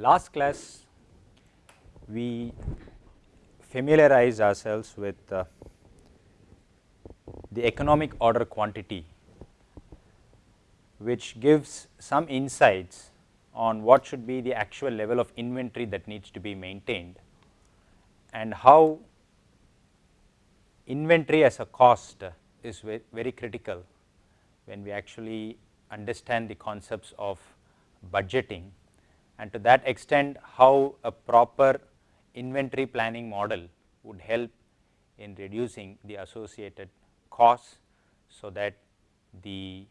last class we familiarize ourselves with uh, the economic order quantity which gives some insights on what should be the actual level of inventory that needs to be maintained and how inventory as a cost is very, very critical when we actually understand the concepts of budgeting and to that extent how a proper inventory planning model would help in reducing the associated costs so that the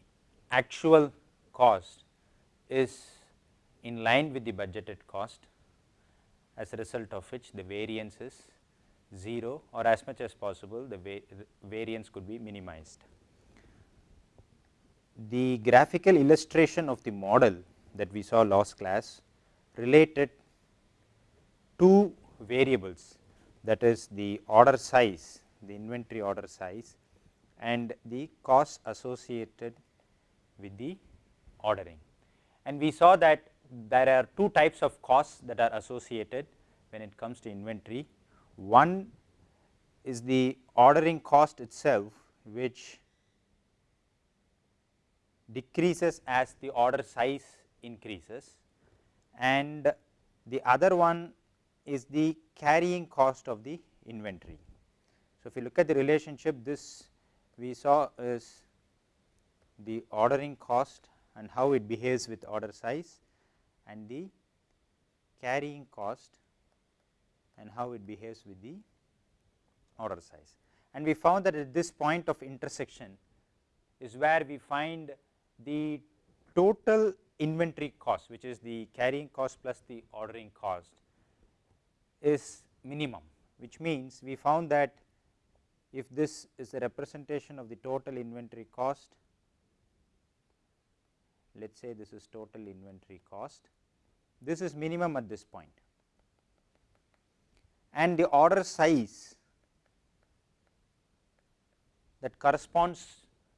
actual cost is in line with the budgeted cost as a result of which the variance is 0 or as much as possible the va variance could be minimized. The graphical illustration of the model that we saw last class related two variables that is the order size, the inventory order size and the cost associated with the ordering. And we saw that there are two types of costs that are associated when it comes to inventory. One is the ordering cost itself which decreases as the order size increases and the other one is the carrying cost of the inventory. So, if you look at the relationship this we saw is the ordering cost and how it behaves with order size and the carrying cost and how it behaves with the order size. And we found that at this point of intersection is where we find the total inventory cost which is the carrying cost plus the ordering cost is minimum which means we found that if this is a representation of the total inventory cost let us say this is total inventory cost this is minimum at this point. And the order size that corresponds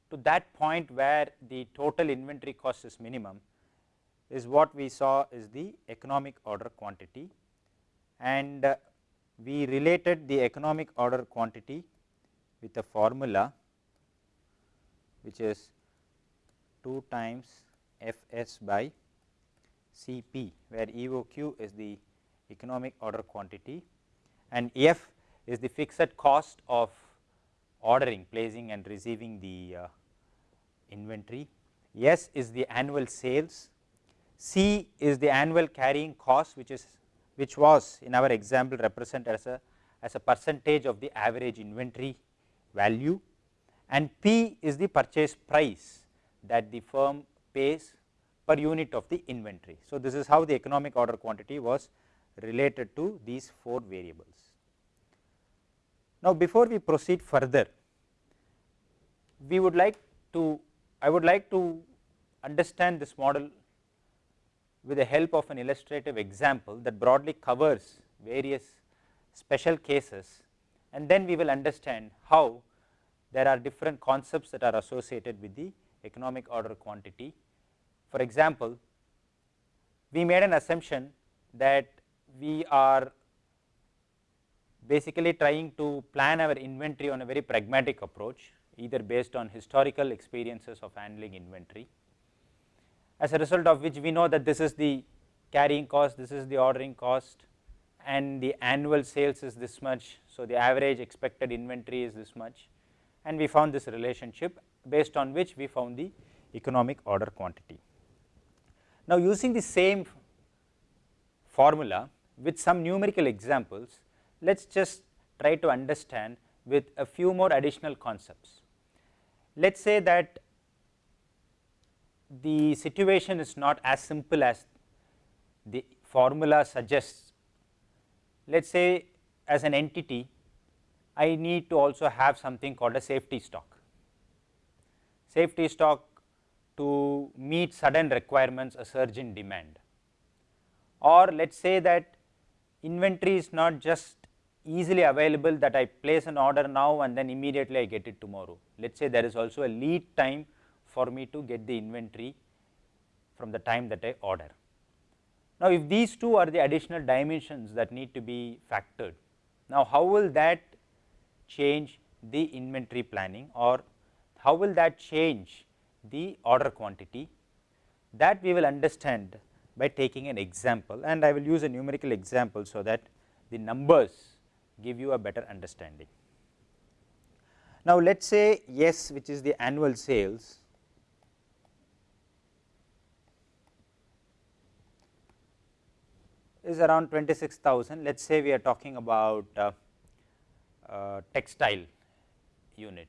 to that point where the total inventory cost is minimum is what we saw is the economic order quantity and uh, we related the economic order quantity with a formula which is 2 times F s by C p where EOQ is the economic order quantity and F is the fixed cost of ordering placing and receiving the uh, inventory. S is the annual sales, C is the annual carrying cost which is which was in our example represented as a as a percentage of the average inventory value and P is the purchase price that the firm pays per unit of the inventory. So, this is how the economic order quantity was related to these 4 variables. Now, before we proceed further, we would like to I would like to understand this model with the help of an illustrative example that broadly covers various special cases and then we will understand how there are different concepts that are associated with the economic order quantity. For example, we made an assumption that we are basically trying to plan our inventory on a very pragmatic approach either based on historical experiences of handling inventory. As a result of which we know that this is the carrying cost, this is the ordering cost and the annual sales is this much. So, the average expected inventory is this much and we found this relationship based on which we found the economic order quantity. Now, using the same formula with some numerical examples, let us just try to understand with a few more additional concepts. Let us say that the situation is not as simple as the formula suggests. Let us say as an entity, I need to also have something called a safety stock. Safety stock to meet sudden requirements, a surge in demand. Or let us say that inventory is not just easily available that I place an order now and then immediately I get it tomorrow. Let us say there is also a lead time for me to get the inventory from the time that I order. Now, if these two are the additional dimensions that need to be factored, now how will that change the inventory planning or how will that change the order quantity that we will understand by taking an example and I will use a numerical example. So, that the numbers give you a better understanding. Now, let us say yes which is the annual sales is around 26,000 let us say we are talking about uh, uh, textile unit.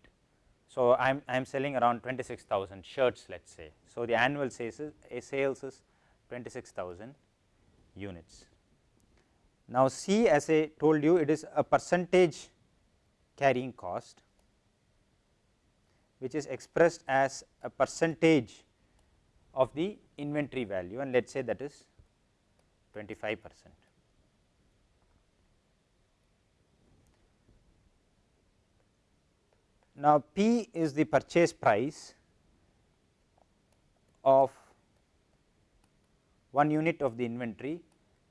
So, I am I am selling around 26,000 shirts let us say. So, the annual sales is, sales is 26,000 units. Now, C as I told you it is a percentage carrying cost which is expressed as a percentage of the inventory value and let us say that is 25 percent. Now, P is the purchase price of one unit of the inventory,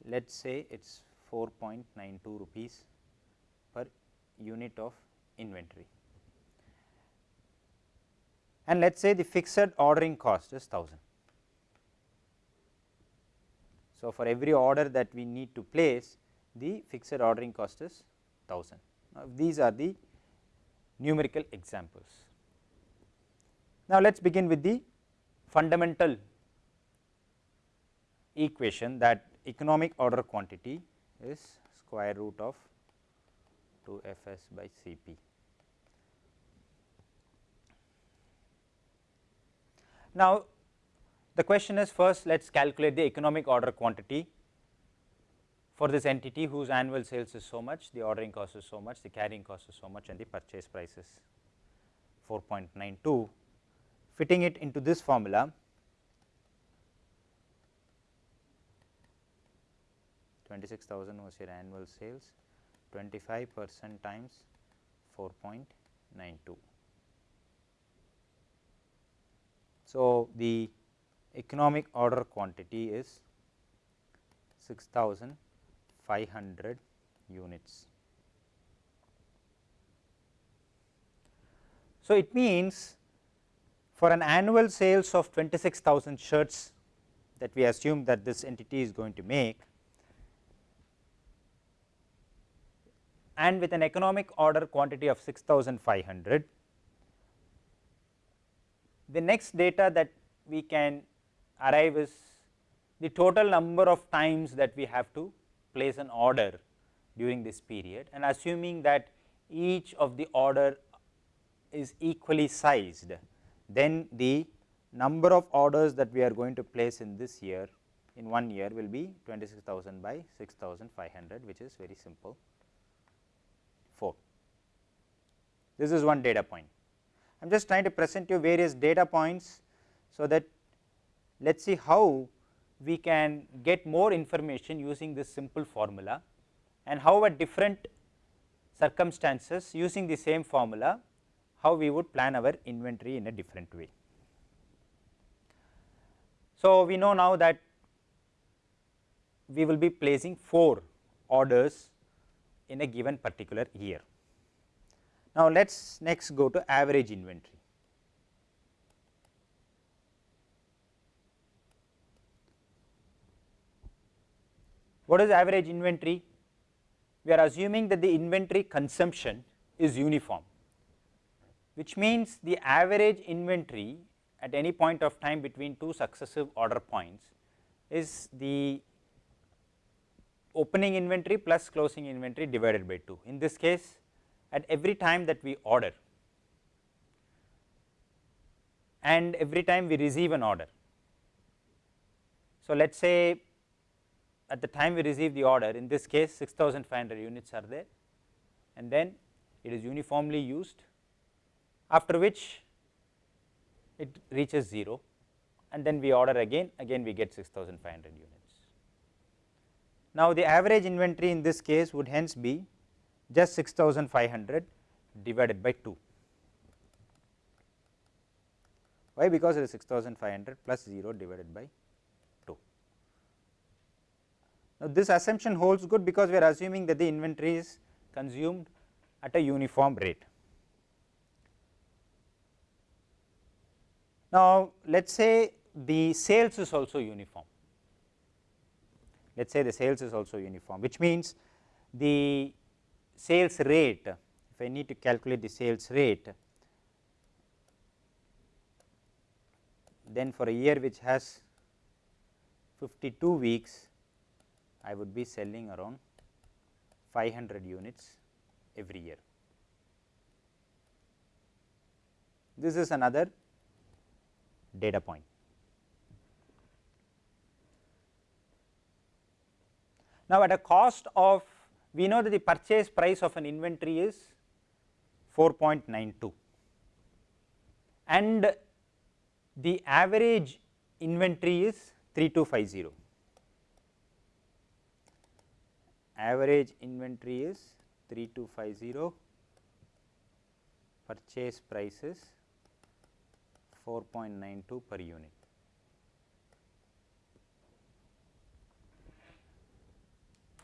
let us say it is 4.92 rupees per unit of inventory. And let us say the fixed ordering cost is 1000. So, for every order that we need to place the fixed ordering cost is 1000. Now, these are the numerical examples. Now, let us begin with the fundamental equation that economic order quantity is square root of 2 f s by C p. Now, the question is first let us calculate the economic order quantity for this entity whose annual sales is so much, the ordering cost is so much, the carrying cost is so much and the purchase price is 4.92. Fitting it into this formula, twenty six thousand was your annual sales, twenty five percent times 4.92. So, the economic order quantity is 6500 units. So, it means for an annual sales of 26,000 shirts that we assume that this entity is going to make and with an economic order quantity of 6500, the next data that we can arrive is the total number of times that we have to place an order during this period and assuming that each of the order is equally sized, then the number of orders that we are going to place in this year in one year will be 26,000 by 6,500 which is very simple 4. This is one data point. I am just trying to present you various data points, so that let us see how we can get more information using this simple formula and how at different circumstances using the same formula how we would plan our inventory in a different way. So, we know now that we will be placing 4 orders in a given particular year. Now, let us next go to average inventory. What is average inventory? We are assuming that the inventory consumption is uniform, which means the average inventory at any point of time between two successive order points is the opening inventory plus closing inventory divided by 2. In this case, at every time that we order and every time we receive an order. So, let us say at the time we receive the order in this case 6500 units are there and then it is uniformly used after which it reaches 0 and then we order again again we get 6500 units. Now, the average inventory in this case would hence be just 6500 divided by 2. Why? Because it is 6500 plus 0 divided by 2. Now, this assumption holds good because we are assuming that the inventory is consumed at a uniform rate. Now, let us say the sales is also uniform, let us say the sales is also uniform which means the sales rate if I need to calculate the sales rate then for a year which has 52 weeks I would be selling around 500 units every year. This is another data point. Now, at a cost of we know that the purchase price of an inventory is 4.92 and the average inventory is 3250 average inventory is 3250 purchase price is 4.92 per unit.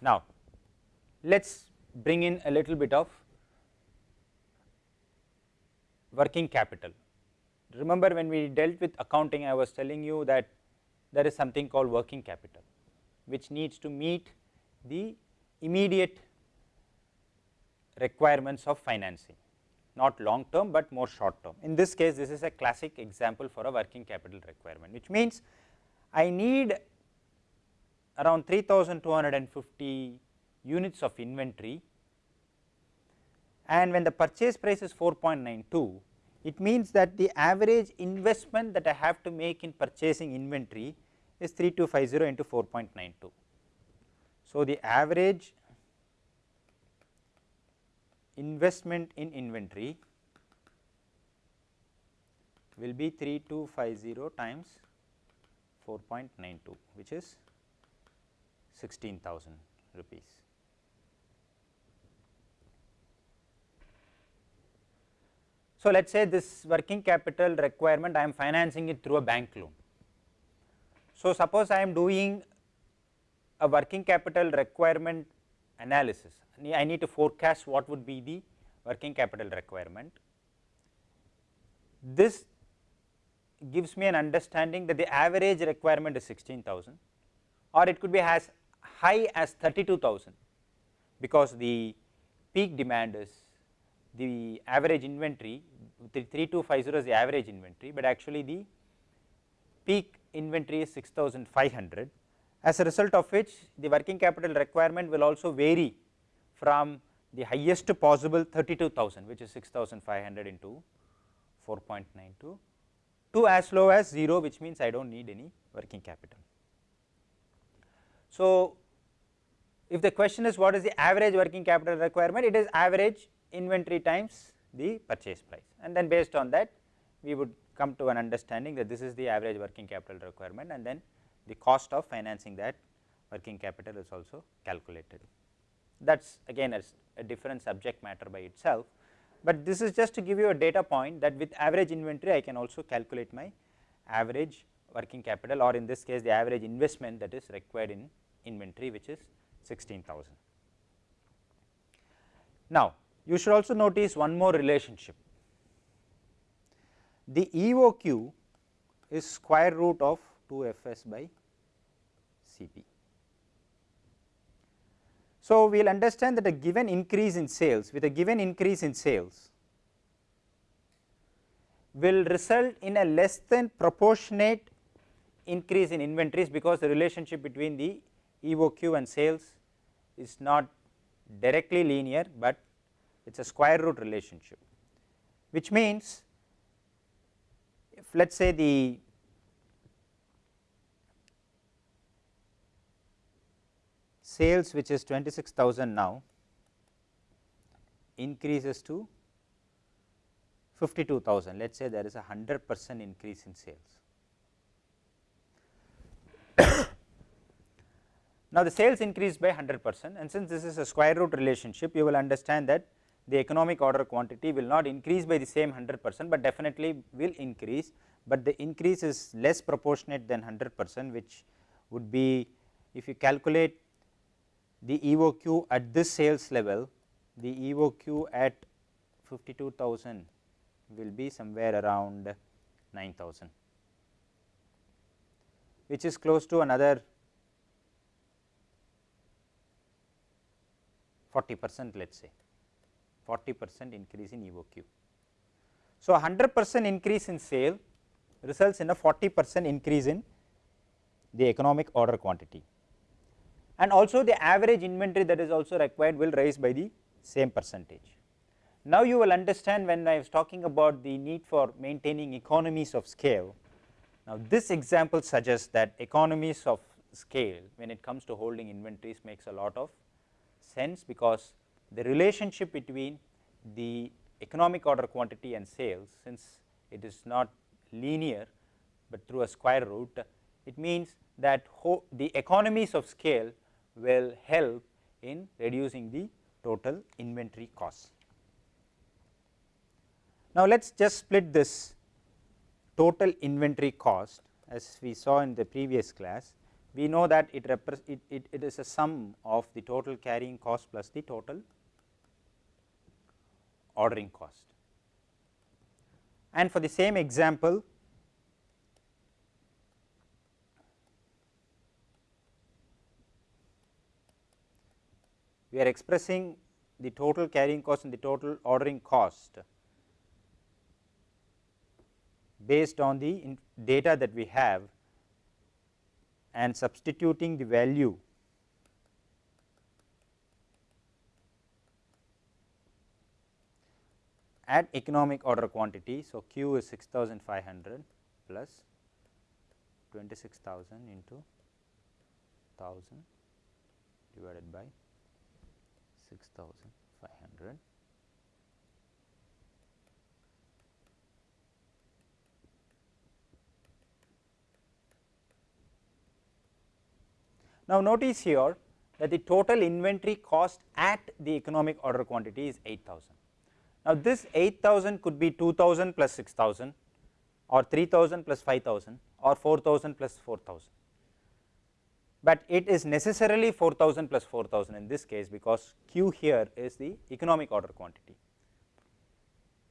Now, let us bring in a little bit of working capital. Remember when we dealt with accounting I was telling you that there is something called working capital which needs to meet the immediate requirements of financing not long term, but more short term. In this case this is a classic example for a working capital requirement which means I need around 3250 units of inventory and when the purchase price is 4.92 it means that the average investment that I have to make in purchasing inventory is 3250 into 4.92. So, the average investment in inventory will be 3250 times 4.92 which is 16,000 rupees. So, let us say this working capital requirement I am financing it through a bank loan. So, suppose I am doing a working capital requirement analysis, I need to forecast what would be the working capital requirement. This gives me an understanding that the average requirement is 16,000 or it could be as high as 32,000 because the peak demand is the average inventory 3250 is the average inventory, but actually the peak inventory is 6500 as a result of which the working capital requirement will also vary from the highest possible 32,000 which is 6500 into 4.92 to as low as 0 which means I do not need any working capital. So, if the question is what is the average working capital requirement it is average inventory times the purchase price and then based on that we would come to an understanding that this is the average working capital requirement and then the cost of financing that working capital is also calculated. That is again a, a different subject matter by itself, but this is just to give you a data point that with average inventory I can also calculate my average working capital or in this case the average investment that is required in inventory which is 16,000. Now, you should also notice one more relationship. The EOQ is square root of 2 Fs by Cp. So, we will understand that a given increase in sales with a given increase in sales will result in a less than proportionate increase in inventories because the relationship between the EOQ and sales is not directly linear, but it is a square root relationship which means if let us say the sales which is 26,000 now increases to 52,000 let us say there is a 100 percent increase in sales. now the sales increase by 100 percent and since this is a square root relationship you will understand that the economic order quantity will not increase by the same 100 percent, but definitely will increase, but the increase is less proportionate than 100 percent which would be if you calculate the EOQ at this sales level, the EOQ at 52,000 will be somewhere around 9000 which is close to another 40 percent let us say 40 percent increase in EOQ. So, 100 percent increase in sale results in a 40 percent increase in the economic order quantity and also the average inventory that is also required will rise by the same percentage. Now, you will understand when I was talking about the need for maintaining economies of scale. Now, this example suggests that economies of scale when it comes to holding inventories makes a lot of sense because the relationship between the economic order quantity and sales since it is not linear, but through a square root it means that the economies of scale will help in reducing the total inventory cost. Now, let us just split this total inventory cost as we saw in the previous class. We know that it, it, it, it is a sum of the total carrying cost plus the total ordering cost. And for the same example, we are expressing the total carrying cost and the total ordering cost based on the data that we have and substituting the value at economic order quantity. So, Q is 6500 plus 26000 into 1000 divided by 6500 Now, notice here that the total inventory cost at the economic order quantity is 8000. Now, this 8000 could be 2000 plus 6000 or 3000 plus 5000 or 4000 plus 4000, but it is necessarily 4000 plus 4000 in this case because Q here is the economic order quantity.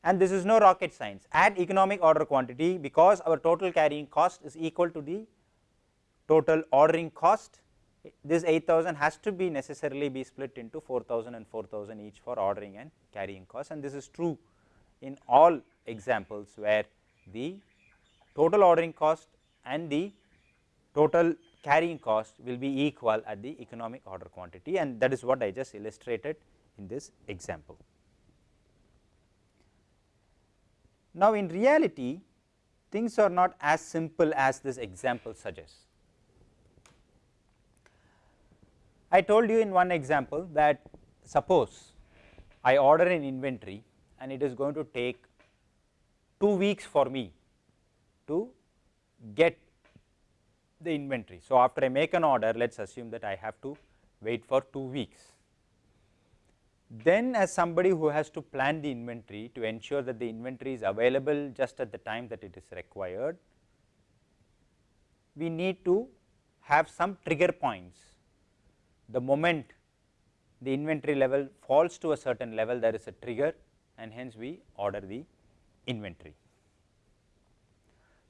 And this is no rocket science. At economic order quantity because our total carrying cost is equal to the total ordering cost. This 8000 has to be necessarily be split into 4000 and 4000 each for ordering and carrying cost. And this is true in all examples where the total ordering cost and the total carrying cost will be equal at the economic order quantity and that is what I just illustrated in this example. Now, in reality things are not as simple as this example suggests. I told you in one example that suppose I order an inventory and it is going to take 2 weeks for me to get the inventory. So, after I make an order let us assume that I have to wait for 2 weeks. Then as somebody who has to plan the inventory to ensure that the inventory is available just at the time that it is required, we need to have some trigger points the moment the inventory level falls to a certain level there is a trigger and hence we order the inventory.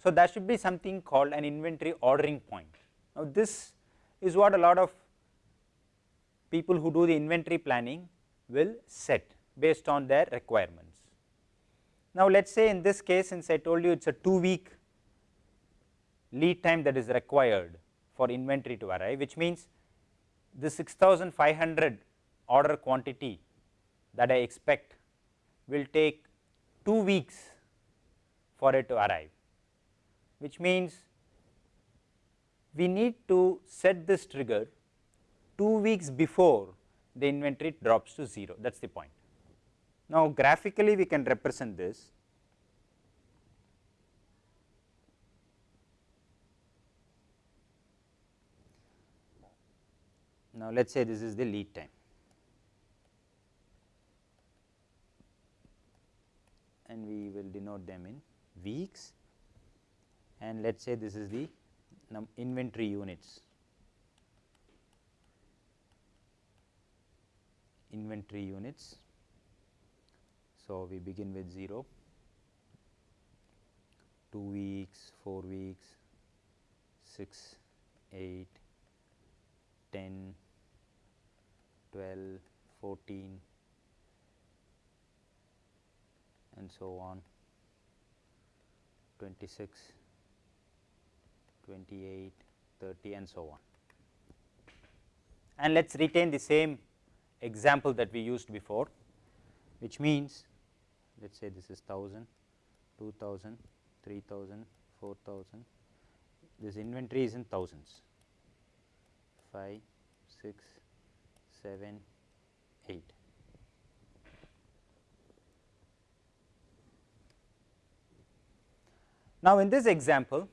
So, that should be something called an inventory ordering point. Now, this is what a lot of people who do the inventory planning will set based on their requirements. Now, let us say in this case since I told you it is a 2 week lead time that is required for inventory to arrive which means the 6500 order quantity that I expect will take 2 weeks for it to arrive, which means we need to set this trigger 2 weeks before the inventory drops to 0 that is the point. Now, graphically we can represent this. Now, let us say this is the lead time. And we will denote them in weeks and let us say this is the inventory units. inventory units. So, we begin with 0, 2 weeks, 4 weeks, 6, 8, 10, 12, 14 and so on 26, 28, 30 and so on. And let us retain the same example that we used before, which means let us say this is 1000, 2000, 3000, 4000, this inventory is in thousands 5, 6, 7, 8. Now, in this example,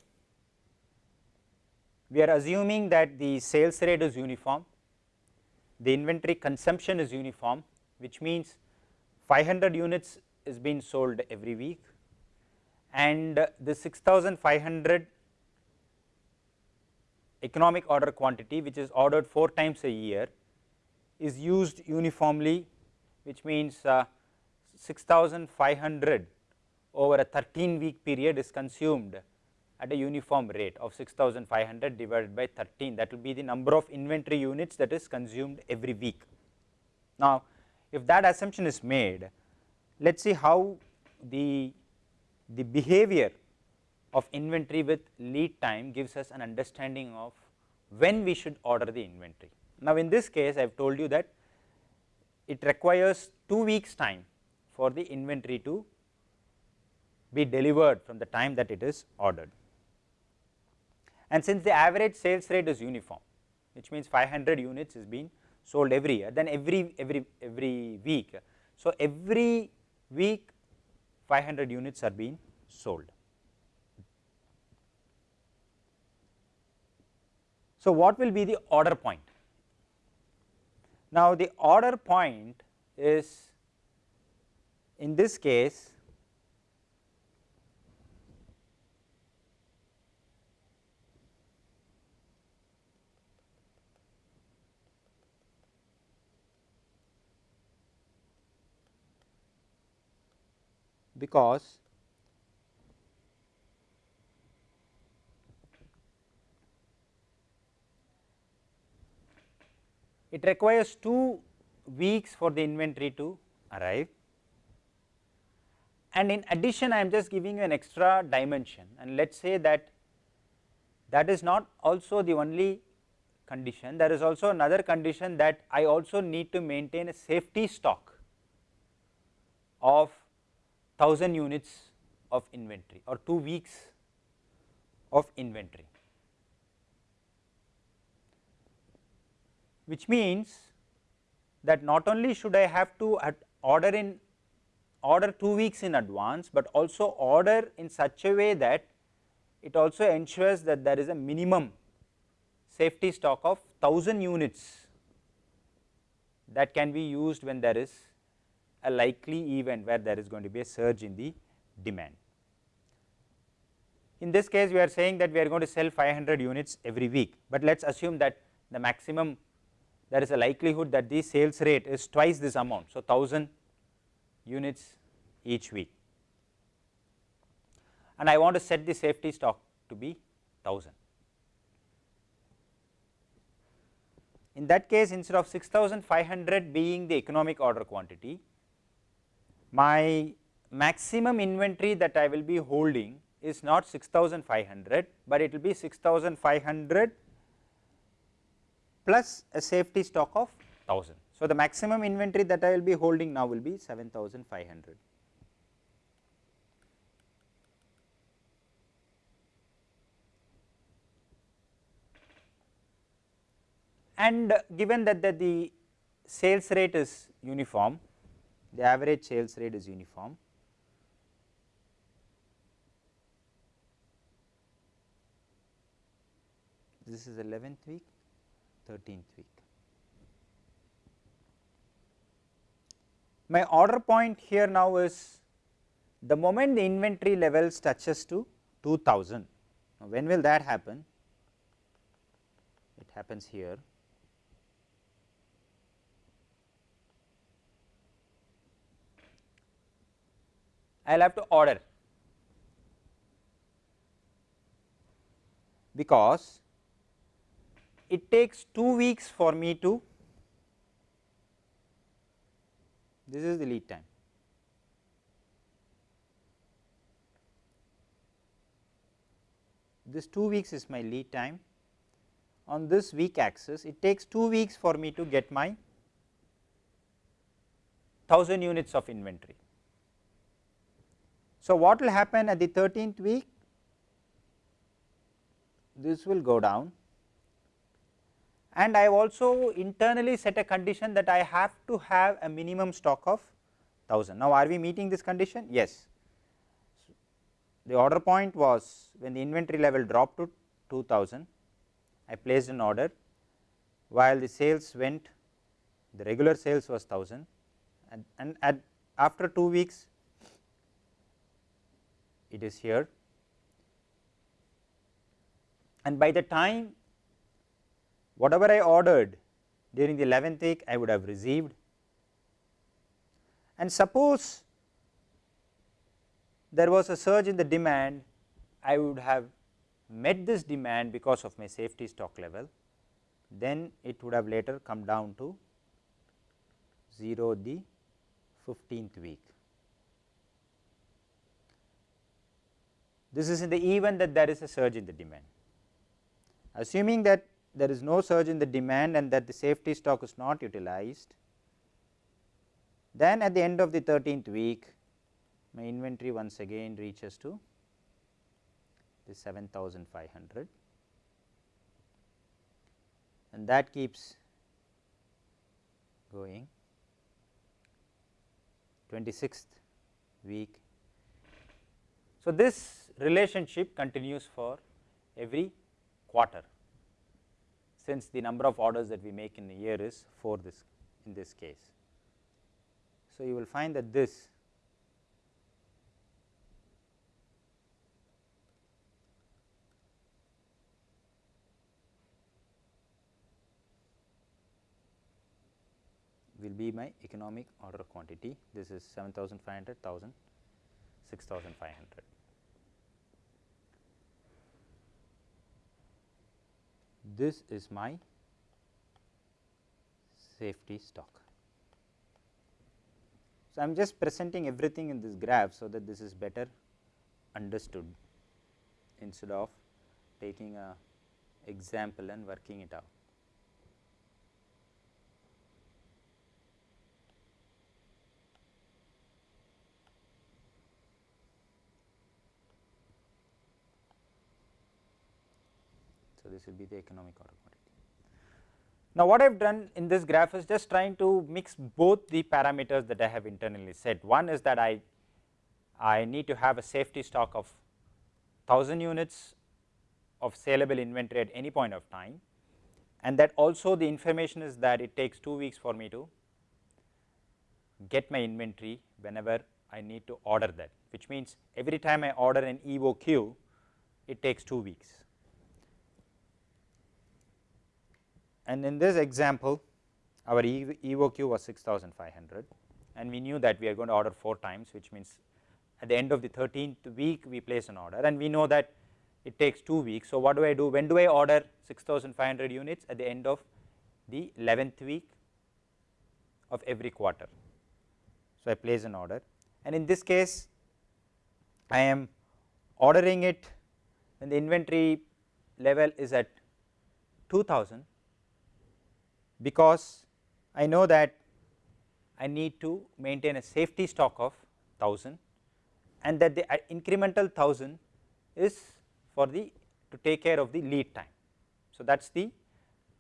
we are assuming that the sales rate is uniform, the inventory consumption is uniform, which means 500 units is being sold every week and the 6500 economic order quantity which is ordered 4 times a year is used uniformly which means uh, 6500 over a 13 week period is consumed at a uniform rate of 6500 divided by 13 that will be the number of inventory units that is consumed every week. Now, if that assumption is made let us see how the, the behavior of inventory with lead time gives us an understanding of when we should order the inventory. Now, in this case I have told you that it requires 2 weeks time for the inventory to be delivered from the time that it is ordered. And since the average sales rate is uniform, which means 500 units is being sold every year, then every, every, every week. So, every week 500 units are being sold. So, what will be the order point? Now, the order point is in this case because it requires 2 weeks for the inventory to arrive. And in addition I am just giving you an extra dimension. And let us say that that is not also the only condition. There is also another condition that I also need to maintain a safety stock of 1000 units of inventory or 2 weeks of inventory, which means that not only should I have to order in order 2 weeks in advance, but also order in such a way that it also ensures that there is a minimum safety stock of 1000 units that can be used when there is a likely event where there is going to be a surge in the demand. In this case we are saying that we are going to sell 500 units every week, but let us assume that the maximum there is a likelihood that the sales rate is twice this amount. So, 1000 units each week and I want to set the safety stock to be 1000. In that case instead of 6500 being the economic order quantity, my maximum inventory that I will be holding is not 6500, but it will be 6500 plus a safety stock of 1000. So, the maximum inventory that I will be holding now will be 7500. And given that, that the sales rate is uniform, the average sales rate is uniform. This is 11th week, 13th week. My order point here now is the moment the inventory levels touches to 2000. Now, when will that happen? It happens here I will have to order because it takes 2 weeks for me to this is the lead time. This 2 weeks is my lead time on this week axis it takes 2 weeks for me to get my 1000 units of inventory. So, what will happen at the 13th week? This will go down and I have also internally set a condition that I have to have a minimum stock of 1000. Now, are we meeting this condition? Yes. The order point was when the inventory level dropped to 2000, I placed an order while the sales went the regular sales was 1000 and, and at after 2 weeks it is here. And by the time whatever I ordered during the 11th week I would have received. And suppose there was a surge in the demand I would have met this demand because of my safety stock level. Then it would have later come down to 0 the 15th week. This is in the event that there is a surge in the demand. Assuming that there is no surge in the demand and that the safety stock is not utilized, then at the end of the 13th week my inventory once again reaches to the 7500 and that keeps going 26th week. So, this relationship continues for every quarter since the number of orders that we make in a year is 4 this in this case. So, you will find that this will be my economic order quantity. This is 7500, 1000, 6500. This is my safety stock. So, I am just presenting everything in this graph, so that this is better understood instead of taking a example and working it out. So, this will be the economic order quantity. Now, what I have done in this graph is just trying to mix both the parameters that I have internally set. One is that I, I need to have a safety stock of 1000 units of saleable inventory at any point of time and that also the information is that it takes 2 weeks for me to get my inventory whenever I need to order that which means every time I order an EOQ it takes 2 weeks. And in this example our EOQ was 6500 and we knew that we are going to order 4 times which means at the end of the 13th week we place an order. And we know that it takes 2 weeks. So, what do I do? When do I order 6500 units? At the end of the 11th week of every quarter. So, I place an order. And in this case I am ordering it when the inventory level is at 2000 because I know that I need to maintain a safety stock of 1000 and that the uh, incremental 1000 is for the to take care of the lead time. So, that is the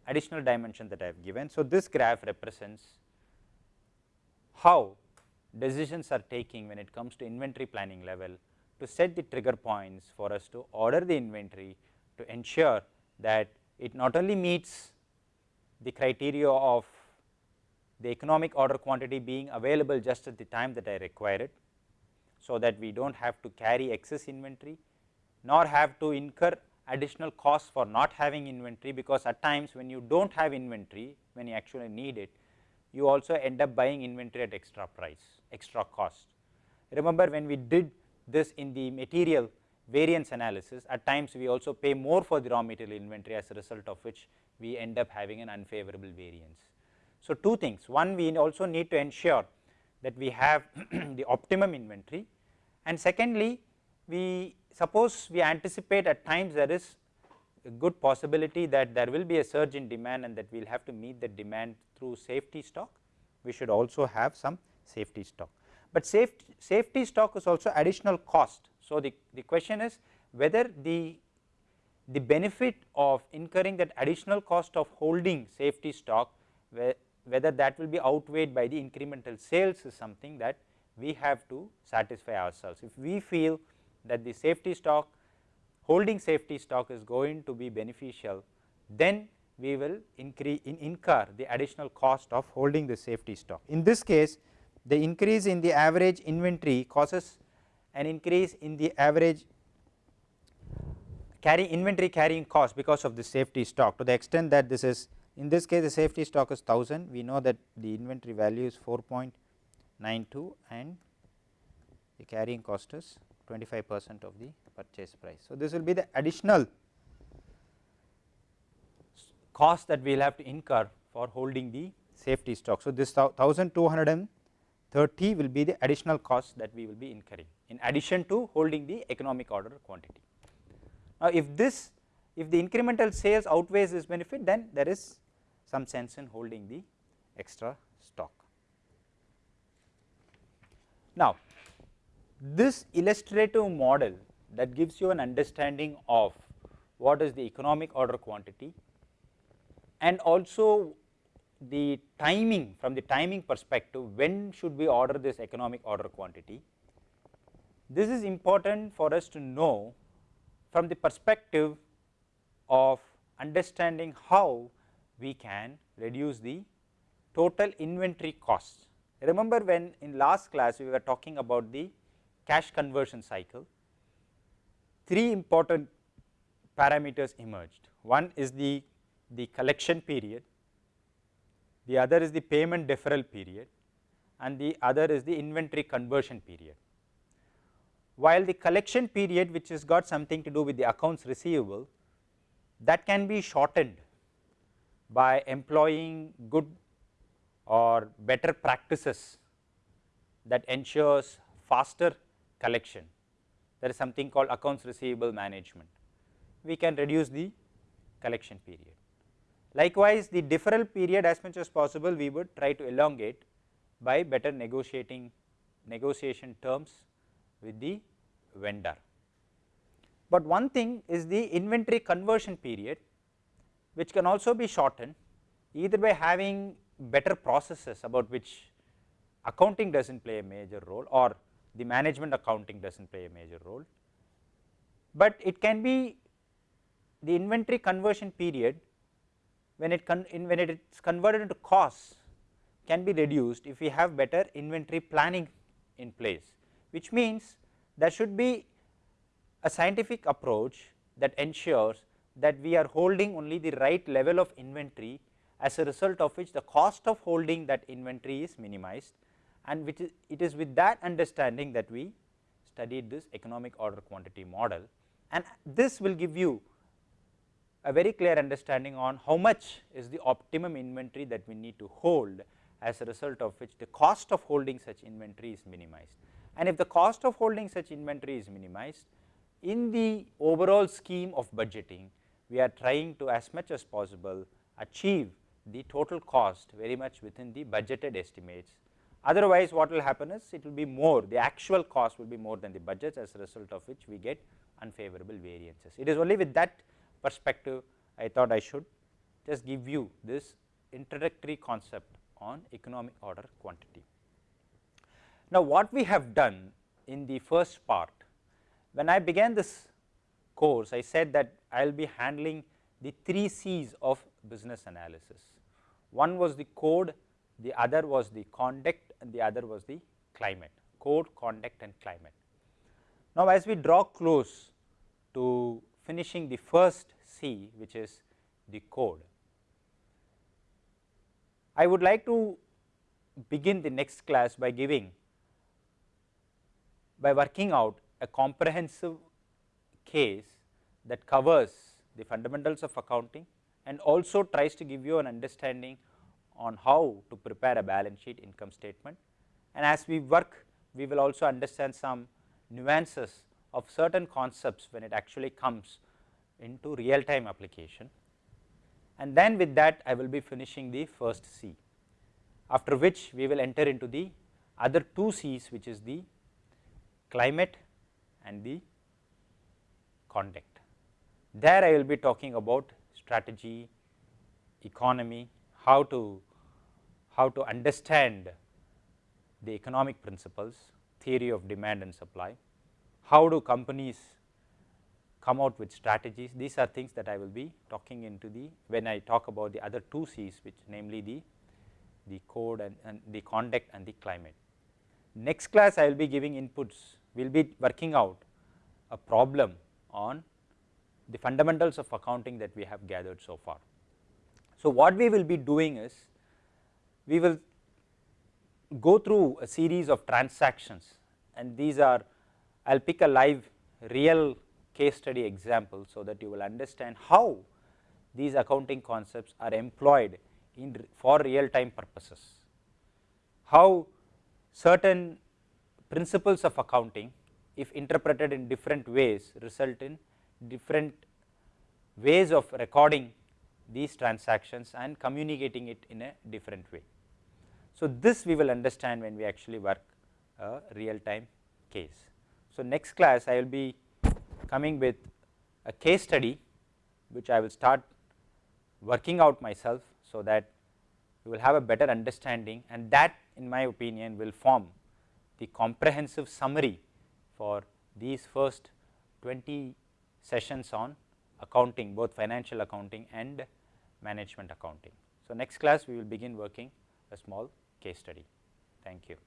additional dimension that I have given. So, this graph represents how decisions are taking when it comes to inventory planning level to set the trigger points for us to order the inventory to ensure that it not only meets the criteria of the economic order quantity being available just at the time that I require it. So, that we do not have to carry excess inventory nor have to incur additional costs for not having inventory, because at times when you do not have inventory when you actually need it you also end up buying inventory at extra price extra cost. Remember when we did this in the material variance analysis at times we also pay more for the raw material inventory as a result of which we end up having an unfavorable variance. So, two things one we also need to ensure that we have the optimum inventory and secondly we suppose we anticipate at times there is a good possibility that there will be a surge in demand and that we will have to meet the demand through safety stock, we should also have some safety stock. But safety, safety stock is also additional cost. So, the, the question is whether the, the benefit of incurring that additional cost of holding safety stock whether that will be outweighed by the incremental sales is something that we have to satisfy ourselves. If we feel that the safety stock holding safety stock is going to be beneficial, then we will increase in incur the additional cost of holding the safety stock. In this case the increase in the average inventory causes an increase in the average carry inventory carrying cost because of the safety stock to the extent that this is in this case the safety stock is 1000 we know that the inventory value is 4.92 and the carrying cost is 25 percent of the purchase price. So, this will be the additional cost that we will have to incur for holding the safety stock. So, this 1230 will be the additional cost that we will be incurring in addition to holding the economic order quantity. Now, if this if the incremental sales outweighs this benefit then there is some sense in holding the extra stock. Now, this illustrative model that gives you an understanding of what is the economic order quantity and also the timing from the timing perspective when should we order this economic order quantity. This is important for us to know from the perspective of understanding how we can reduce the total inventory costs. Remember when in last class we were talking about the cash conversion cycle, three important parameters emerged. One is the, the collection period, the other is the payment deferral period and the other is the inventory conversion period. While the collection period which has got something to do with the accounts receivable that can be shortened by employing good or better practices that ensures faster collection. There is something called accounts receivable management. We can reduce the collection period. Likewise, the deferral period as much as possible we would try to elongate by better negotiating negotiation terms with the vendor. But one thing is the inventory conversion period which can also be shortened either by having better processes about which accounting does not play a major role or the management accounting does not play a major role, but it can be the inventory conversion period when it in when it is converted into costs can be reduced if we have better inventory planning in place, which means there should be a scientific approach that ensures that we are holding only the right level of inventory as a result of which the cost of holding that inventory is minimized and which is it is with that understanding that we studied this economic order quantity model. And this will give you a very clear understanding on how much is the optimum inventory that we need to hold as a result of which the cost of holding such inventory is minimized. And if the cost of holding such inventory is minimized in the overall scheme of budgeting, we are trying to as much as possible achieve the total cost very much within the budgeted estimates. Otherwise, what will happen is it will be more the actual cost will be more than the budgets as a result of which we get unfavorable variances. It is only with that perspective I thought I should just give you this introductory concept on economic order quantity. Now, what we have done in the first part when I began this course I said that I will be handling the 3 C's of business analysis. One was the code, the other was the conduct and the other was the climate, code, conduct and climate. Now, as we draw close to finishing the first C which is the code, I would like to begin the next class by giving by working out a comprehensive case that covers the fundamentals of accounting and also tries to give you an understanding on how to prepare a balance sheet income statement. And as we work, we will also understand some nuances of certain concepts when it actually comes into real time application. And then with that I will be finishing the first C, after which we will enter into the other two C's which is the climate and the conduct. There I will be talking about strategy, economy, how to how to understand the economic principles, theory of demand and supply, how do companies come out with strategies. These are things that I will be talking into the when I talk about the other two C's which namely the the code and, and the conduct and the climate. Next class I will be giving inputs, we will be working out a problem on the fundamentals of accounting that we have gathered so far. So, what we will be doing is we will go through a series of transactions and these are I will pick a live real case study example, so that you will understand how these accounting concepts are employed in for real time purposes. How certain principles of accounting if interpreted in different ways result in different ways of recording these transactions and communicating it in a different way. So, this we will understand when we actually work a real time case. So, next class I will be coming with a case study which I will start working out myself. So, that you will have a better understanding and that in my opinion will form the comprehensive summary for these first 20 sessions on accounting both financial accounting and management accounting. So, next class we will begin working a small case study. Thank you.